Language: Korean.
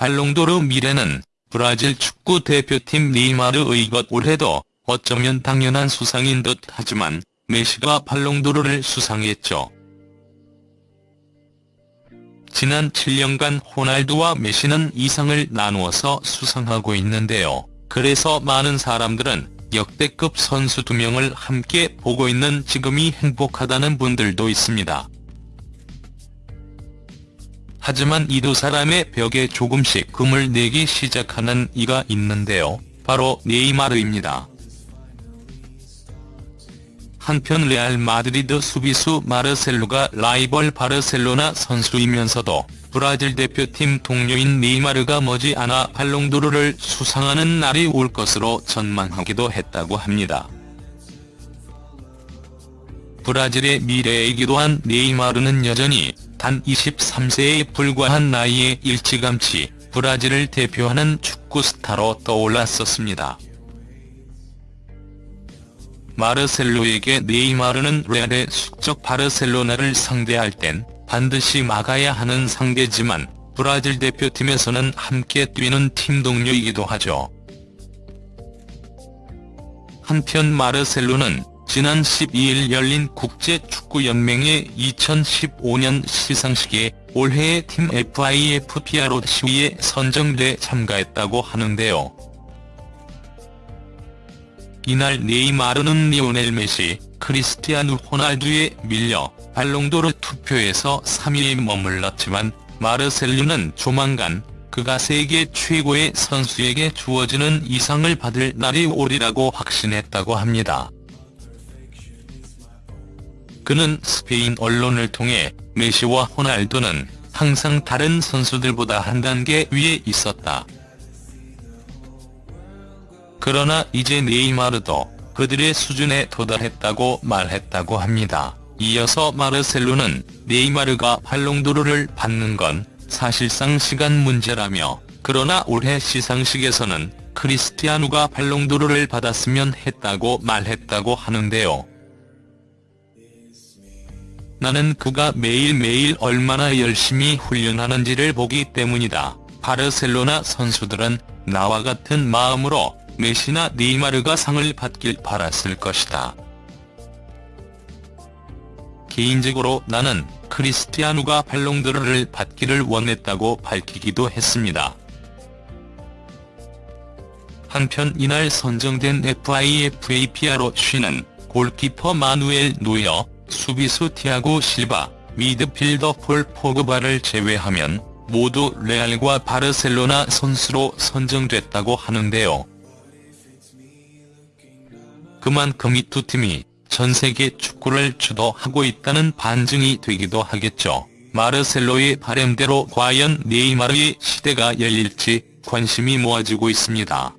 발롱도르 미래는 브라질 축구 대표팀 네이마르의 것 올해도 어쩌면 당연한 수상인 듯 하지만 메시가 발롱도르를 수상했죠. 지난 7년간 호날두와 메시는 이상을 나누어서 수상하고 있는데요. 그래서 많은 사람들은 역대급 선수 두 명을 함께 보고 있는 지금이 행복하다는 분들도 있습니다. 하지만 이 두 사람의 벽에 조금씩 금을 내기 시작하는 이가 있는데요. 바로 네이마르입니다. 한편 레알 마드리드 수비수 마르셀로가 라이벌 바르셀로나 선수이면서도 브라질 대표팀 동료인 네이마르가 머지않아 발롱도르를 수상하는 날이 올 것으로 전망하기도 했다고 합니다. 브라질의 미래이기도 한 네이마르는 여전히 단 23세에 불과한 나이에 일찌감치 브라질을 대표하는 축구 스타로 떠올랐었습니다. 마르셀로에게 네이마르는 레알의 숙적 바르셀로나를 상대할 땐 반드시 막아야 하는 상대지만 브라질 대표팀에서는 함께 뛰는 팀 동료이기도 하죠. 한편 마르셀로는 지난 12일 열린 국제 축구 연맹의 2015년 시상식에 올해의 팀 FIFPRO 시위에 선정돼 참가했다고 하는데요. 이날 네이마르는 리오넬 메시, 크리스티아누 호날두에 밀려 발롱도르 투표에서 3위에 머물렀지만 마르셀루는 조만간 그가 세계 최고의 선수에게 주어지는 이상을 받을 날이 오리라고 확신했다고 합니다. 그는 스페인 언론을 통해 메시와 호날두는 항상 다른 선수들보다 한 단계 위에 있었다. 그러나 이제 네이마르도 그들의 수준에 도달했다고 말했다고 합니다. 이어서 마르셀로는 네이마르가 발롱도르를 받는 건 사실상 시간 문제라며 그러나 올해 시상식에서는 크리스티아누가 발롱도르를 받았으면 했다고 말했다고 하는데요. 나는 그가 매일매일 얼마나 열심히 훈련하는지를 보기 때문이다. 바르셀로나 선수들은 나와 같은 마음으로 메시나 네이마르가 상을 받길 바랐을 것이다. 개인적으로 나는 크리스티아누가 발롱도르를 받기를 원했다고 밝히기도 했습니다. 한편 이날 선정된 FIFAPR로 쉬는 골키퍼 마누엘 노여, 수비수 티아고 실바, 미드필더 폴 포그바를 제외하면 모두 레알과 바르셀로나 선수로 선정됐다고 하는데요. 그만큼 이 두 팀이 전 세계 축구를 주도하고 있다는 반증이 되기도 하겠죠. 마르셀로의 바램대로 과연 네이마르의 시대가 열릴지 관심이 모아지고 있습니다.